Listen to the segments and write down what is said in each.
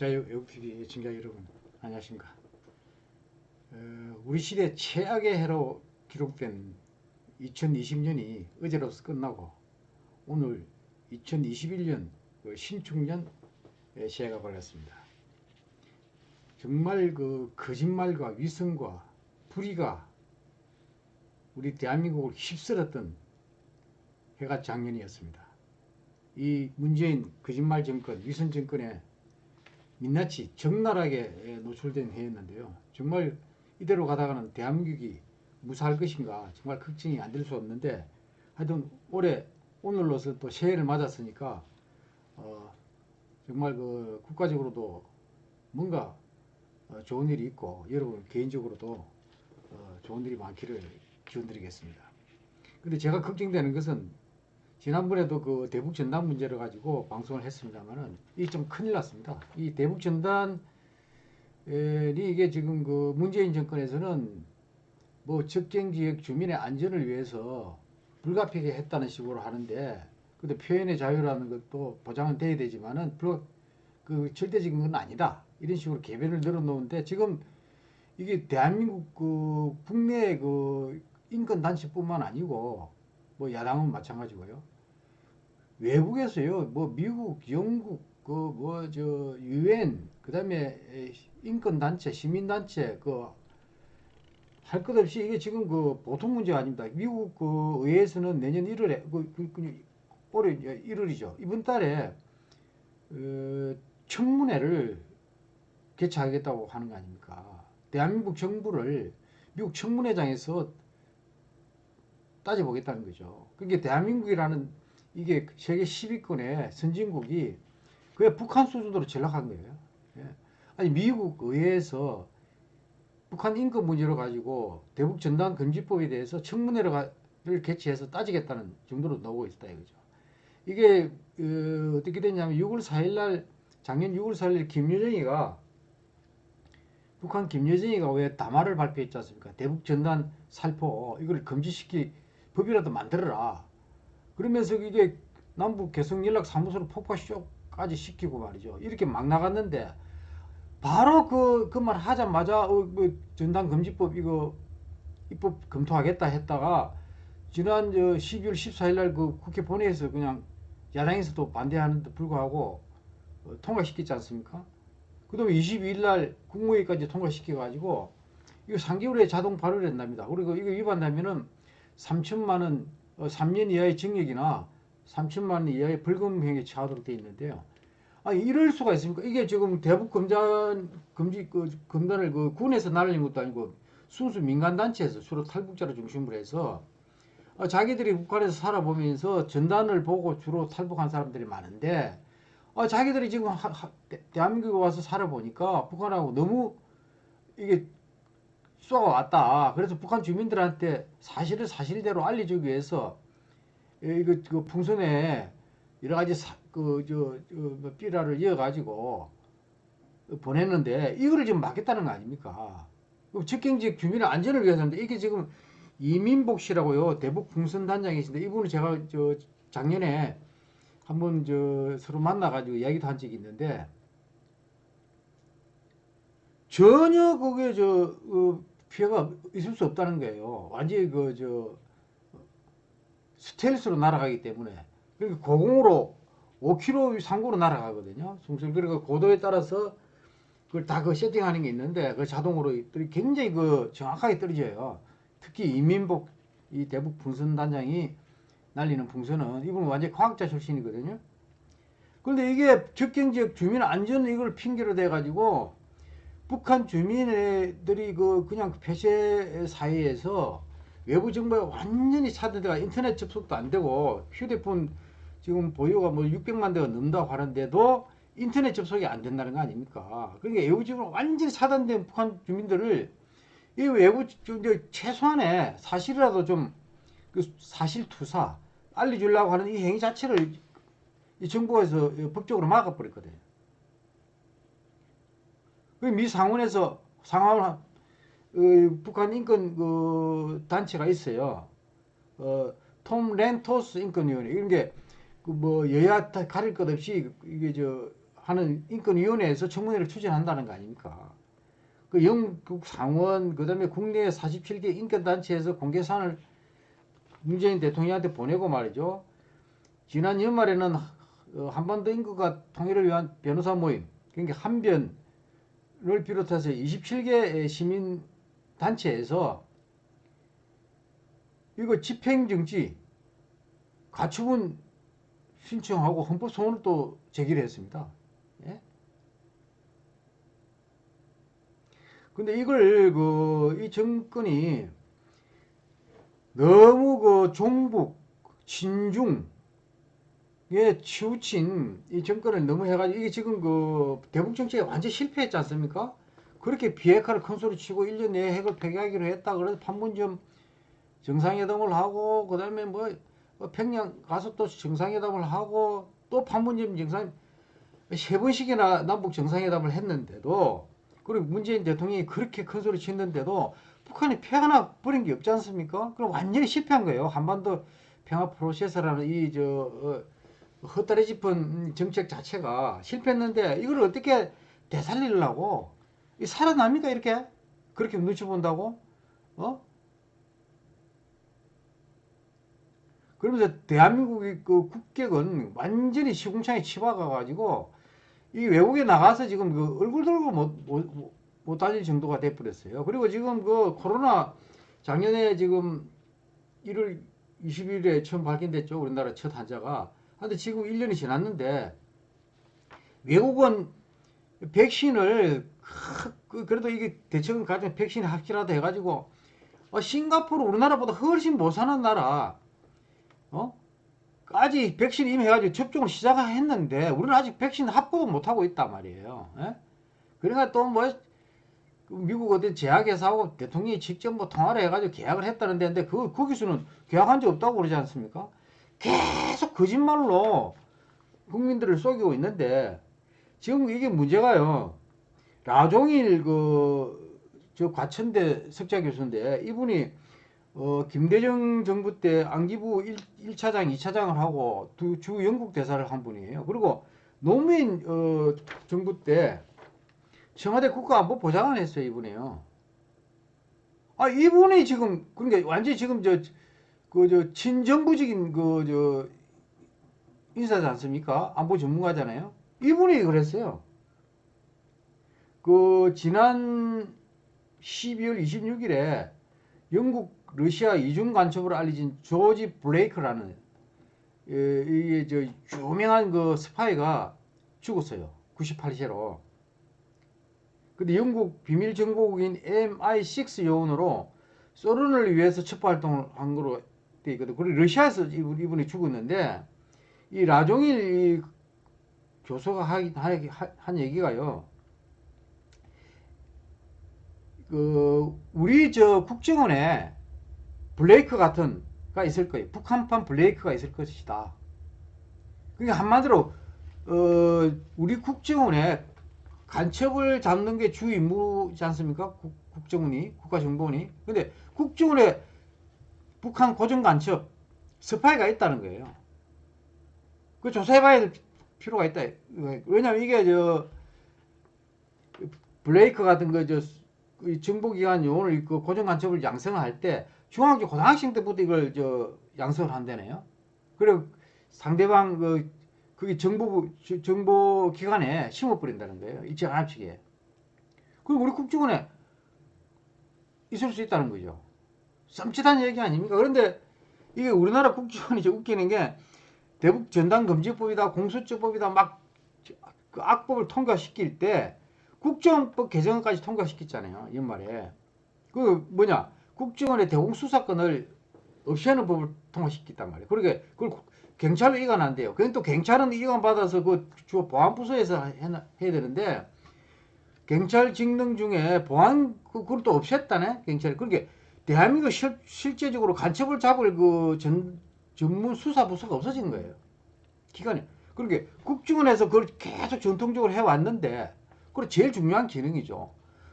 자유외국TV 시청자 여러분. 안녕하십니까. 어, 우리 시대 최악의 해로 기록된 2020년이 어제로서 끝나고 오늘 2021년 그 신축년 새해가 밝았습니다. 정말 그 거짓말과 위선과 불의가 우리 대한민국을 휩쓸었던 해가 작년이었습니다. 이 문재인 거짓말 정권, 위선 정권에 민낯이 적나라하게 노출된 해였는데요. 정말 이대로 가다가는 대한민국이 무사할 것인가 정말 걱정이 안 될 수 없는데 하여튼 올해 오늘로서 또 새해를 맞았으니까 어, 정말 그 국가적으로도 뭔가 어, 좋은 일이 있고 여러분 개인적으로도 어, 좋은 일이 많기를 기원드리겠습니다. 근데 제가 걱정되는 것은 지난번에도 그 대북 전단 문제를 가지고 방송을 했습니다만은 이 좀 큰일 났습니다. 이 대북 전단이 이게 지금 그 문재인 정권에서는 뭐 적경 지역 주민의 안전을 위해서 불가피하게 했다는 식으로 하는데 근데 표현의 자유라는 것도 보장은 돼야 되지만은 불, 그 절대적인 건 아니다. 이런 식으로 개변을 늘어놓는데 지금 이게 대한민국 그 국내 그 인권 단체뿐만 아니고 뭐 야당은 마찬가지고요. 외국에서요, 뭐 미국, 영국, 그 뭐 저 유엔, 그다음에 인권 단체, 시민 단체 그 할 것 없이 이게 지금 그 보통 문제가 아닙니다. 미국 그 의회에서는 내년 1월에 그, 그, 그 올해 1월이죠. 이번 달에 어, 청문회를 개최하겠다고 하는 거 아닙니까? 대한민국 정부를 미국 청문회장에서 따져보겠다는 거죠. 그게 대한민국이라는 이게 세계 10위권의 선진국이 그게 북한 수준으로 전락한 거예요. 예. 아니 미국 의회에서 북한 인권 문제로 가지고 대북 전단 금지법에 대해서 청문회를 개최해서 따지겠다는 정도로 나오고 있다 이거죠. 이게 어, 떻게 됐냐면 6월 4일 날 작년 6월 4일 김여정이가 북한 김여정이가 왜 담화를 발표했지 않습니까? 대북 전단 살포 이걸 금지시키 법이라도 만들어라. 그러면서 이게 남북 개성 연락 사무소를 폭파 쇼까지 시키고 말이죠. 이렇게 막 나갔는데 바로 그 그 말 하자마자 어, 뭐 전단 금지법 이거 입법 검토하겠다 했다가 지난 저 12월 14일 날 그 국회 본회의에서 그냥 야당에서도 반대하는데 불구하고 어, 통과시켰지 않습니까? 그 다음에 22일 날 국무회의까지 통과시켜 가지고 이거 3개월에 자동 발효를 한답니다. 그리고 이거 위반하면은 3천만 원, 3년 어, 이하의 징역이나 3천만 원 이하의 벌금형에 처하도록 되어 있는데요. 아, 이럴 수가 있습니까? 이게 지금 대북 검단, 금지, 그, 검단을 그 군에서 날린 것도 아니고 순수 민간 단체에서 주로 탈북자를 중심으로 해서 아, 자기들이 북한에서 살아보면서 전단을 보고 주로 탈북한 사람들이 많은데 아, 자기들이 지금 하, 하, 대 한민국에 와서 살아보니까 북한하고 너무 이게 쏘아왔다. 그래서 북한 주민들한테 사실을 사실대로 알려주기 위해서 이거 그 풍선에 여러 가지 사, 그, 뭐 삐라를 이어가지고 보냈는데 이거를 지금 막겠다는 거 아닙니까? 직경지역 주민의 안전을 위해서인데 이게 지금 이민복 씨라고요. 대북 풍선 단장이신데 이분을 제가 저 작년에 한번 저 서로 만나가지고 이야기도 한 적이 있는데 전혀 그게 저 어, 피해가 있을 수 없다는 거예요. 완전히 그 저 스텔스로 날아가기 때문에 그러니까 고공으로 5km 상고로 날아가거든요. 숨술 그리고 고도에 따라서 그걸 다 그 세팅하는 게 있는데 그 자동으로 굉장히 그 정확하게 떨어져요. 특히 이민복 이 대북 풍선 단장이 날리는 풍선은 이분은 완전 과학자 출신이거든요. 그런데 이게 적경 지역 주민 안전 이걸 핑계로 대 가지고 북한 주민들이 그 그냥 폐쇄 사이에서 외부 정보에 완전히 차단돼가 인터넷 접속도 안 되고 휴대폰 지금 보유가 뭐 600만 대가 넘다고 하는데도 인터넷 접속이 안 된다는 거 아닙니까? 그러니까 외부 정보가 완전히 차단된 북한 주민들을 이 외부 좀 최소한의 사실이라도 좀 그 사실 투사 알려주려고 하는 이 행위 자체를 이 정부에서 법적으로 막아버렸거든요. 미 상원에서 상하원 어, 북한 인권 그 단체가 있어요. 어, 톰 렌토스 인권위원회 이런 게그 뭐 여야 가릴 것 없이 이게 저 하는 인권위원회에서 청문회를 추진한다는 거 아닙니까? 그 영국 상원 그다음에 국내 47개 인권단체에서 공개 사안을 문재인 대통령한테 보내고 말이죠. 지난 연말에는 어, 한반도 인구가 통일을 위한 변호사 모임, 그러니까 한변 을 비롯해서 27개 시민 단체에서 이거 집행정지 가처분 신청하고 헌법 소원을 또 제기를 했습니다. 예? 근데 이걸 그 이 정권이 너무 그 종북 친중 에 치우친 이 정권을 너무 해가지고 이게 지금 그 대북 정책에 완전 실패했지 않습니까? 그렇게 비핵화를 큰 소리 치고 1년 내에 핵을 폐기하기로 했다. 그래서 판문점 정상회담을 하고 그 다음에 뭐 평양 가서 또 정상회담을 하고 또 판문점 정상 세 번씩이나 남북 정상회담을 했는데도 그리고 문재인 대통령이 그렇게 큰 소리 치는데도 북한이 폐 하나 버린 게 없지 않습니까? 그럼 완전히 실패한 거예요. 한반도 평화 프로세스라는 이저 어, 헛다리 짚은 정책 자체가 실패했는데 이걸 어떻게 되살리려고 이 살아납니까 이렇게 그렇게 눈치 본다고 어 그러면서 대한민국의 그 국격은 완전히 시궁창에 치박아 가지고 이 외국에 나가서 지금 그 얼굴 들고 못, 못, 못 다닐 정도가 돼버렸어요. 그리고 지금 그 코로나 작년에 지금 1월 20일에 처음 발견됐죠. 우리나라 첫 환자가. 근데 지금 1년이 지났는데 외국은 백신을 그- 그래도 이게 대책은 가진 백신이 합치라도 해가지고 어, 싱가포르 우리나라보다 훨씬 못 사는 나라 어? 아직 백신 이미 해가지고 접종을 시작했는데 우리는 아직 백신 합법도 못하고 있단 말이에요. 예? 그러니까 또 뭐 미국 어디 제약회사하고 대통령이 직접 뭐 통화를 해가지고 계약을 했다는데 근데 그 거기서는 계약한 적 없다고 그러지 않습니까? 계속 거짓말로 국민들을 속이고 있는데 지금 이게 문제가요. 라종일 그 저 과천대 석자 교수인데 이분이 어 김대중 정부 때 안기부 1, 차장 2차장을 하고 두 주 영국 대사를 한 분이에요. 그리고 노무현 어 정부 때 청와대 국가안보 보좌관 했어요, 이분이요. 아, 이분이 지금 그러니까 완전히 지금 저 그 저 친정부적인 그 저 인사지 않습니까? 안보 전문가잖아요. 이분이 그랬어요. 그 지난 12월 26일에 영국 러시아 이중 간첩으로 알려진 조지 블레이크라는 예, 이게 저 유명한 그 스파이가 죽었어요. 98세로. 근데 영국 비밀 정보국인 MI6 요원으로 소련을 위해서 첩보 활동을 한 거로 돼 있거든. 그리고 러시아에서 이분- 이분이 죽었는데 이 라종일 이 교수가 하- 하- 한 얘기가요. 그 우리 저 국정원에 블레이크 같은 가 있을 거예요. 북한판 블레이크가 있을 것이다. 그러니까 한마디로 어, 우리 국정원에 간첩을 잡는 게 주 임무지 않습니까? 국, 국정원이 국가정보원이. 근데 국정원에 북한 고정 간첩 스파이가 있다는 거예요. 그 조사해봐야 될 필요가 있다. 왜냐면 이게 저 블레이크 같은 거저 정보기관 요원을 그 고정 간첩을 양성할 때 중학교 고등학생 때부터 이걸 저 양성을 한다네요. 그리고 상대방 그 그게 정보부 저- 정보 기관에 심어 버린다는 거예요. 이 장합치기에. 그리고 우리 국정원에 있을 수 있다는 거죠. 썸칫한 얘기 아닙니까? 그런데 이게 우리나라 국정원이 좀 웃기는 게 대북 전단 금지법이다, 공수처법이다 막 그 악법을 통과시킬 때 국정원법 개정까지 통과시켰잖아요. 연말에. 그 뭐냐? 국정원의 대공수사권을 없애는 법을 통과시켰단 말이에요. 그러니까 그걸 경찰로 이관 안 돼요. 그건 또 경찰은 이관 받아서 그 주 보안부서에서 해야 되는데 경찰 직능 중에 보안 그 그걸 또 없앴다네 경찰이. 그러니까 대한민국 실, 실제적으로 간첩을 잡을 그 전, 전문 수사 부서가 없어진 거예요. 기관이. 그러니까 국정원에서 그걸 계속 전통적으로 해왔는데 그걸 제일 중요한 기능이죠.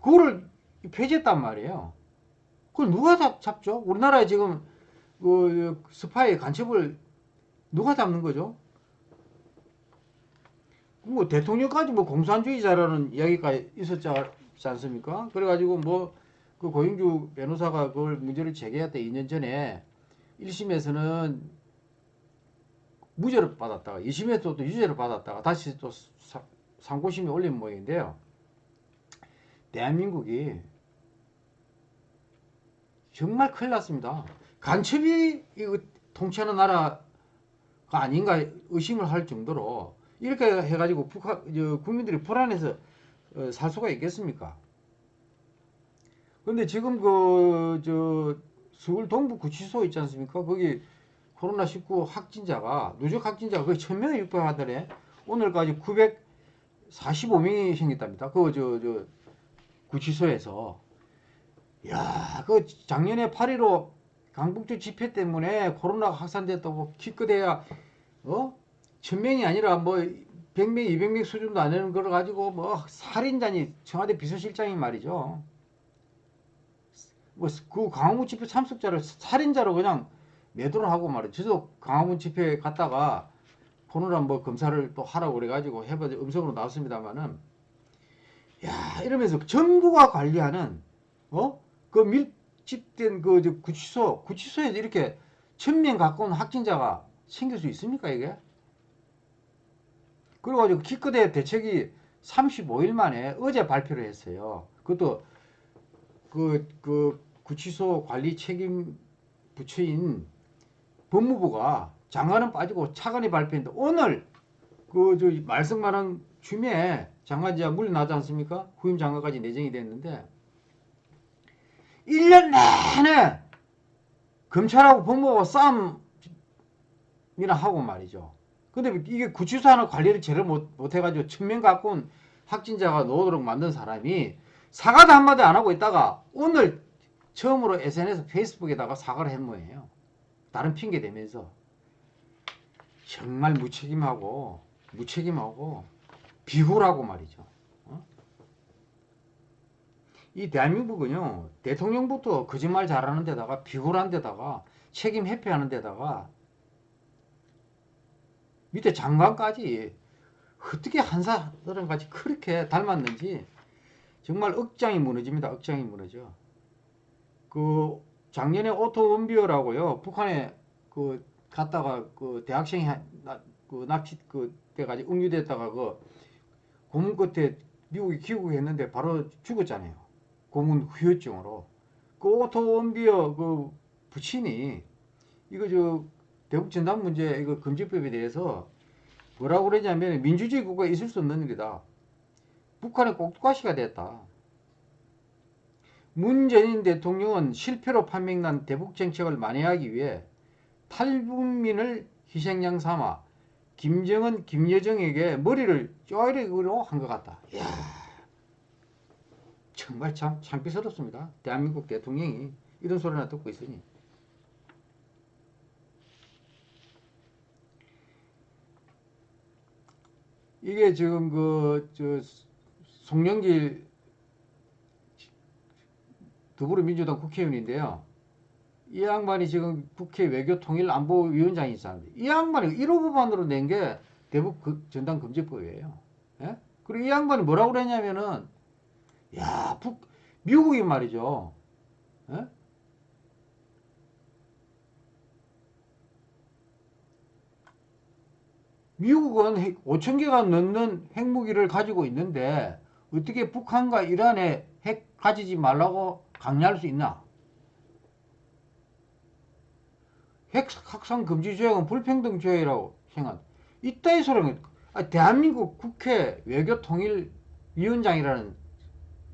그거를 폐지했단 말이에요. 그걸 누가 잡, 잡죠? 우리나라에 지금 그 스파이 간첩을 누가 잡는 거죠? 뭐 대통령까지 뭐 공산주의자라는 이야기가 있었지 않습니까? 그래가지고 뭐 그 고영주 변호사가 그걸 문제를 제기했다 2년 전에 1심에서는 무죄를 받았다가 2심에서 또 유죄를 받았다가 다시 또 사- 상고심에 올린 모양인데요. 대한민국이 정말 큰일 났습니다. 간첩이 이거 통치하는 나라가 아닌가 의심을 할 정도로 이렇게 해가지고 북한 저 국민들이 불안해서 어, 살 수가 있겠습니까? 그런데 지금 그 저 서울 동부 구치소 있지 않습니까? 거기 코로나 19 확진자가 누적 확진자가 거의 1000명에 육박하더래. 오늘까지 945명이 생겼답니다. 그 저 저 구치소에서 야, 그 작년에 8.15 강북주 집회 때문에 코로나가 확산됐다고 기껏해야 어? 천명이 아니라 뭐 100명, 200명 수준도 안 되는 걸 가지고 뭐 살인자니 청와대 비서실장이 말이죠. 뭐그 강화문 집회 참석자를 살인자로 그냥 매도를 하고 말이죠. 저도 강화문 집회에 갔다가 코로나 뭐 검사를 또 하라고 그래가지고 해봐 음성으로 나왔습니다만은 야 이러면서 정부가 관리하는 어? 그 밀집된 그저 구치소 구치소에 이렇게 천명 가까운 확진자가 생길 수 있습니까 이게? 그래가지고 기껏해 대책이 35일 만에 어제 발표를 했어요. 그것도 그, 그 구치소 관리 책임 부처인 법무부가 장관은 빠지고 차관이 발표했는데 오늘 그 저 말썽만한 춤에 장관지가 물러나지 않습니까? 후임 장관까지 내정이 됐는데 1년 내내 검찰하고 법무부가 싸움이나 하고 말이죠. 근데 이게 구치소 하나 관리를 제대로 못, 못 해가지고 천명 가까운 확진자가 나오도록 만든 사람이 사과도 한마디 안 하고 있다가 오늘 처음으로 SNS 페이스북에다가 사과를 한 모양이에요. 다른 핑계 대면서 정말 무책임하고 무책임하고 비굴하고 말이죠. 어? 이 대한민국은요 대통령부터 거짓말 잘하는 데다가 비굴한 데다가 책임 회피하는 데다가 밑에 장관까지 어떻게 한사들은 같이 그렇게 닮았는지 정말 억장이 무너집니다. 억장이 무너져. 그 작년에 오토 웜비어라고요. 북한에 그 갔다가 그 대학생이 한- 나- 그 납치 그 돼가지고 억류됐다가 그 고문 끝에 미국에 귀국했는데 바로 죽었잖아요. 고문 후유증으로. 그 오토 웜비어 그 부친이 이거 저 대북 전단 문제 이거 금지법에 대해서 뭐라고 그러냐면 민주주의 국가에 있을 수 없는 일이다. 북한의 꼭두가시가 됐다. 문재인 대통령은 실패로 판명난 대북 정책을 만회하기 위해 탈북민을 희생양 삼아 김정은, 김여정에게 머리를 쪼이르기로 한것 같다. 이야, 정말 참 창피스럽습니다. 대한민국 대통령이 이런 소리나 듣고 있으니. 이게 지금 그, 저, 송영길 더불어민주당 국회의원인데요. 이 양반이 지금 국회 외교통일 안보위원장이 있었는데 이 양반이 1호 법안으로 낸 게 대북 그- 전단 금지법이에요. 예? 그리고 이 양반이 뭐라고 그랬냐면은 야, 북 미국이 말이죠. 예? 미국은 5천 개가 넘는 핵무기를 가지고 있는데 어떻게 북한과 이란에 핵 가지지 말라고 강요할 수 있나? 핵 확산 금지 조약은 불평등 조약이라고 생각. 이따위 소리는 아, 대한민국 국회 외교통일위원장이라는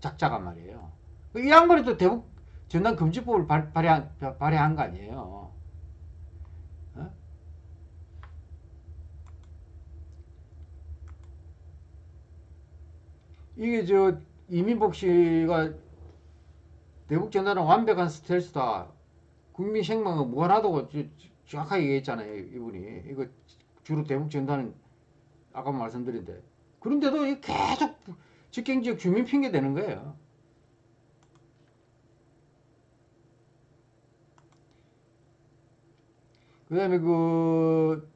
작자가 말이에요. 이 양반이 또 대북 전단 금지법을 발, 발의한, 발의한 거 아니에요. 어? 이게 저 이민복 씨가 대북 전단은 완벽한 스텔스다. 국민 생명은 저- 정확하게 얘기했잖아요. 이분이. 이거 주로 대북 전단은 아까 말씀드린 데. 그런데도 이 계속 직경지역 주민 핑계 대는 거예요. 그 다음에 그,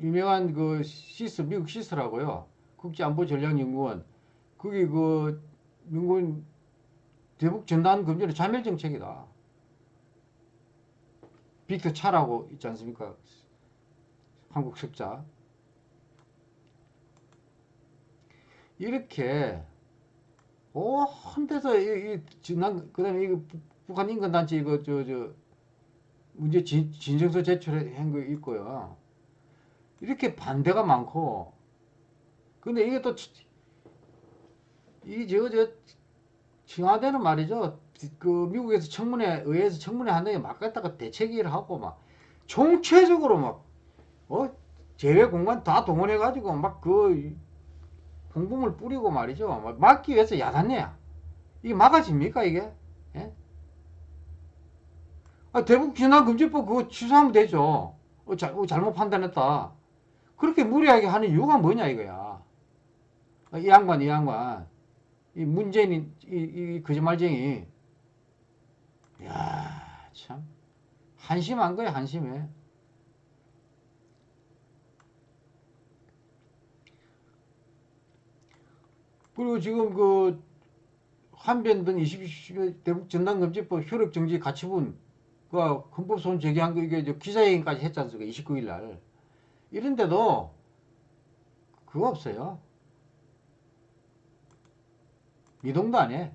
유명한 그 시스 미국 시스라고요. 국제안보전략연구원 거기 그 민군 대북 전단 금지는 자멸 정책이다. 빅터 차라고 있지 않습니까? 한국 석자. 이렇게 오한 데서 이, 이 지난 그다음에 이거 북- 북한 인권 단체 이거 저 저 문제 진, 진정서 제출한 거 있고요. 이렇게 반대가 많고 근데 이게 또 이저저 청와대는 말이죠. 그 미국에서 청문회 의회에서 청문회 한다게 막 갖다가 대책위를 하고 막 총체적으로 막 어? 제외 공간 다 동원해 가지고 막 그 공분을 뿌리고 말이죠. 막 막기 위해서 야단내야. 이게 막아집니까 이게? 예? 아, 대북 비난 금지법 그거 취소하면 되죠. 어, 자, 어, 잘못 판단했다. 그렇게 무리하게 하는 이유가 뭐냐 이거야. 아, 이 양반 이 양반 이 문재인 이, 이, 이 거짓말쟁이. 야 참. 한심한 거야 한심해. 그리고 지금 그 한변 등 20일 대북 전단금지법 효력정지 가처분 그 헌법소원 제기한 거 이게 저 기자회견까지 했지 않습니까? 29일 날. 이런데도 그거 없어요. 미동도 안 해.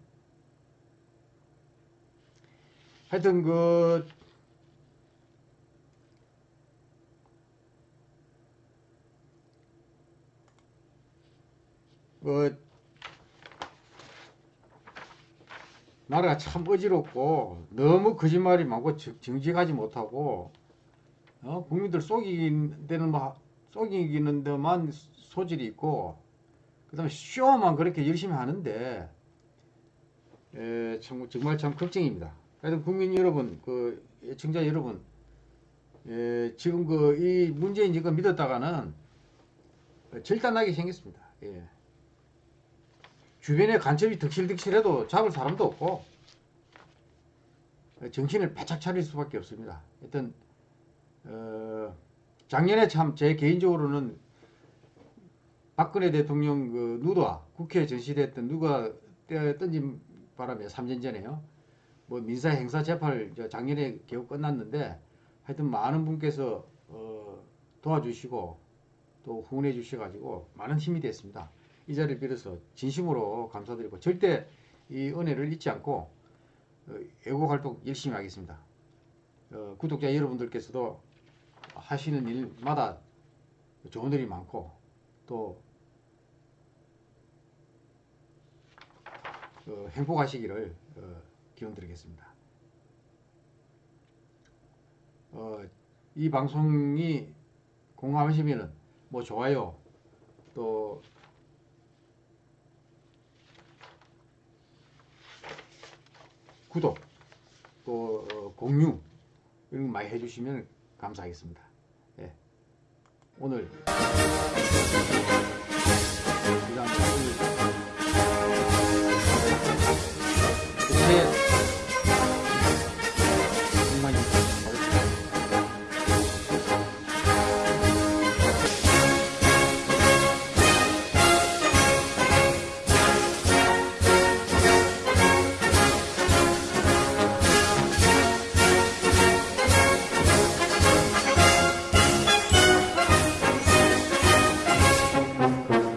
하여튼 그그 나라가 참 어지럽고 너무 거짓말이 많고 정- 정직하지 못하고 어? 국민들 속이는 데는 뭐 속이는 데만 소질이 있고 그 다음에 쇼만 그렇게 열심히 하는데 에, 참 정말 참 걱정입니다. 하여튼 국민 여러분, 그 애청자 여러분, 에, 지금 그 이 문재인 이거 믿었다가는 절단나게 생겼습니다. 예. 주변에 간첩이 득실득실해도 잡을 사람도 없고 정신을 바짝 차릴 수밖에 없습니다. 하여튼 어, 작년에 참 제 개인적으로는 박근혜 대통령 그 누가 국회에 전시됐던 누가 떼- 던진 바람에 3년 전에요. 뭐 민사 행사 재판을 저 작년에 겨우 끝났는데 하여튼 많은 분께서 어, 도와주시고 또 후원해 주셔가지고 많은 힘이 됐습니다. 이 자리를 빌어서 진심으로 감사드리고 절대 이 은혜를 잊지 않고 어, 애국 활동 열심히 하겠습니다. 어, 구독자 여러분들께서도 하시는 일마다 좋은 일이 많고 또 어, 행복하시기를 어, 기원드리겠습니다. 어, 이 방송이 공감하시면은 뭐 좋아요 또 구독 또 어, 공유 이런 거 많이 해주시면 감사하겠습니다. 예. 오늘 이상